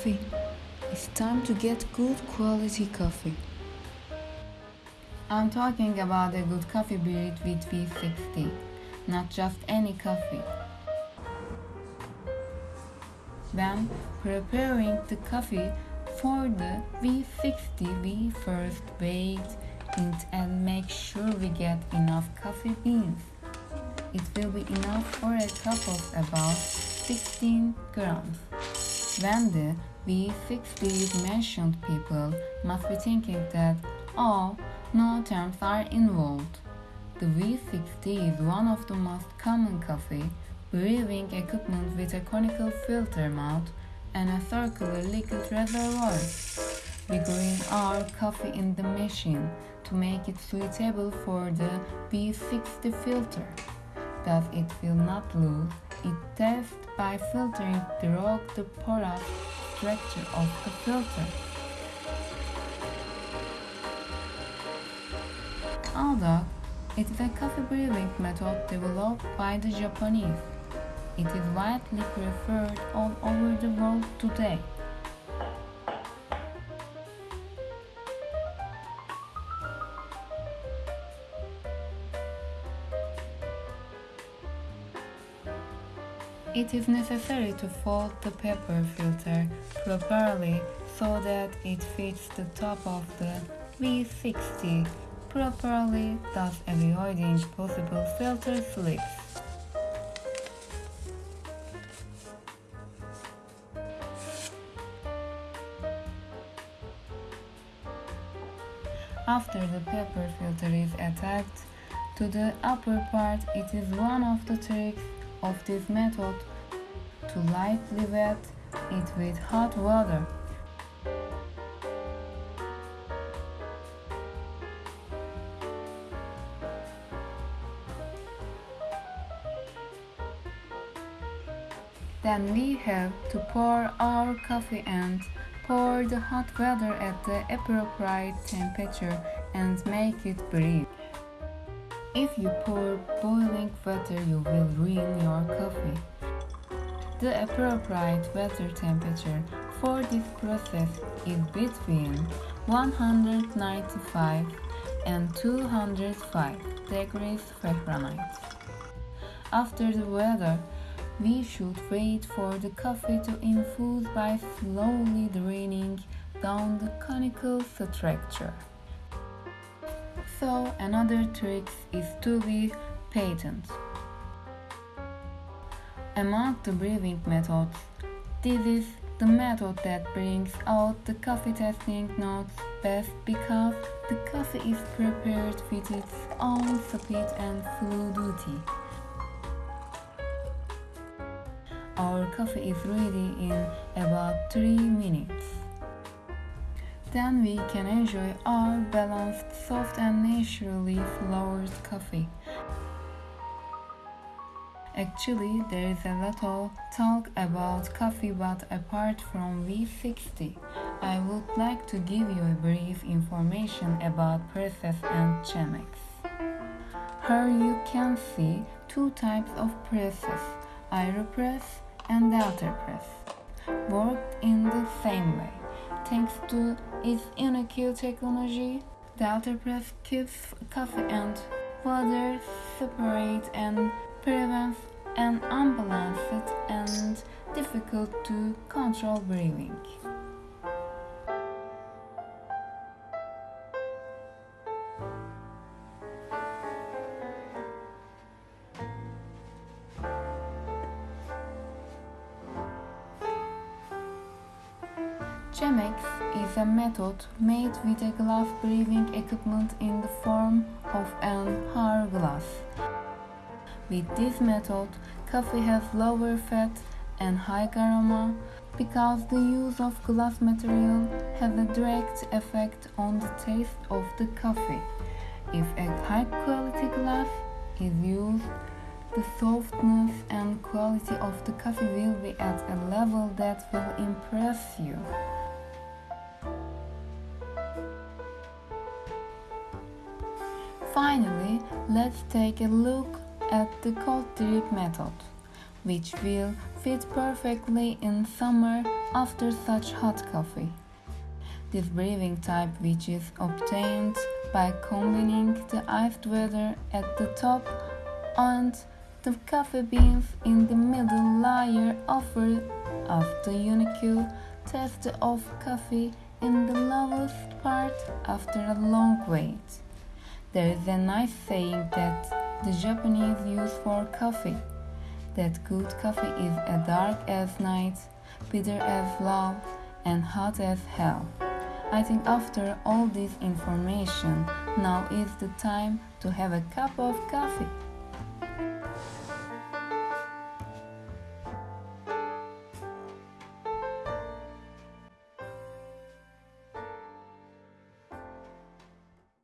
coffee? It's time to get good quality coffee. I'm talking about a good coffee brewed with V60, not just any coffee. When preparing the coffee for the V60, we first weigh it and make sure we get enough coffee beans. It will be enough for a cup of about 16 grams. When the V60 is mentioned, people must be thinking that, oh, no terms are involved. The V60 is one of the most common coffee brewing equipment with a conical filter mouth and a circular liquid reservoir. We grind our coffee in the machine to make it suitable for the V60 filter. Thus it will not lose its taste by filtering through the porous structure of the filter. Although it is a coffee brewing method developed by the Japanese, it is widely preferred all over the world today. It is necessary to fold the paper filter properly so that it fits the top of the V60 properly, thus avoiding possible filter slips. After the paper filter is attached to the upper part, it is one of the tricks of this method to lightly wet it with hot water. Then we have to pour our coffee and pour the hot water at the appropriate temperature and make it brew. If you pour boiling water, you will ruin your coffee. The appropriate water temperature for this process is between 195 and 205 degrees Fahrenheit. After the weather, we should wait for the coffee to infuse by slowly draining down the conical structure. So another trick is to be patient. Among the brewing methods, this is the method that brings out the coffee tasting notes best because the coffee is prepared with its own speed and fluidity. Our coffee is ready in about 3 minutes. Then we can enjoy our balanced, soft and naturally flavored coffee. Actually, there is a lot of talk about coffee, but apart from V60, I would like to give you a brief information about presses and Chemex. Here you can see two types of presses, Aeropress and Delta Press, worked in the same way. Thanks to its unique technology, Delta Press keeps coffee and water separate and prevents an unbalanced and difficult to control brewing. Chemex is a method made with a glass brewing equipment in the form of an hourglass. With this method, coffee has lower fat and high aroma because the use of glass material has a direct effect on the taste of the coffee. If a high quality glass is used, the softness and quality of the coffee will be at a level that will impress you. Finally, let's take a look at the cold drip method, which will fit perfectly in summer after such hot coffee. This brewing type, which is obtained by combining the iced water at the top and the coffee beans in the middle layer, offers us the unique taste of coffee in the lowest part after a long wait. There is a nice saying that the Japanese use for coffee that good coffee is as dark as night, bitter as love, and hot as hell. I think after all this information, now is the time to have a cup of coffee.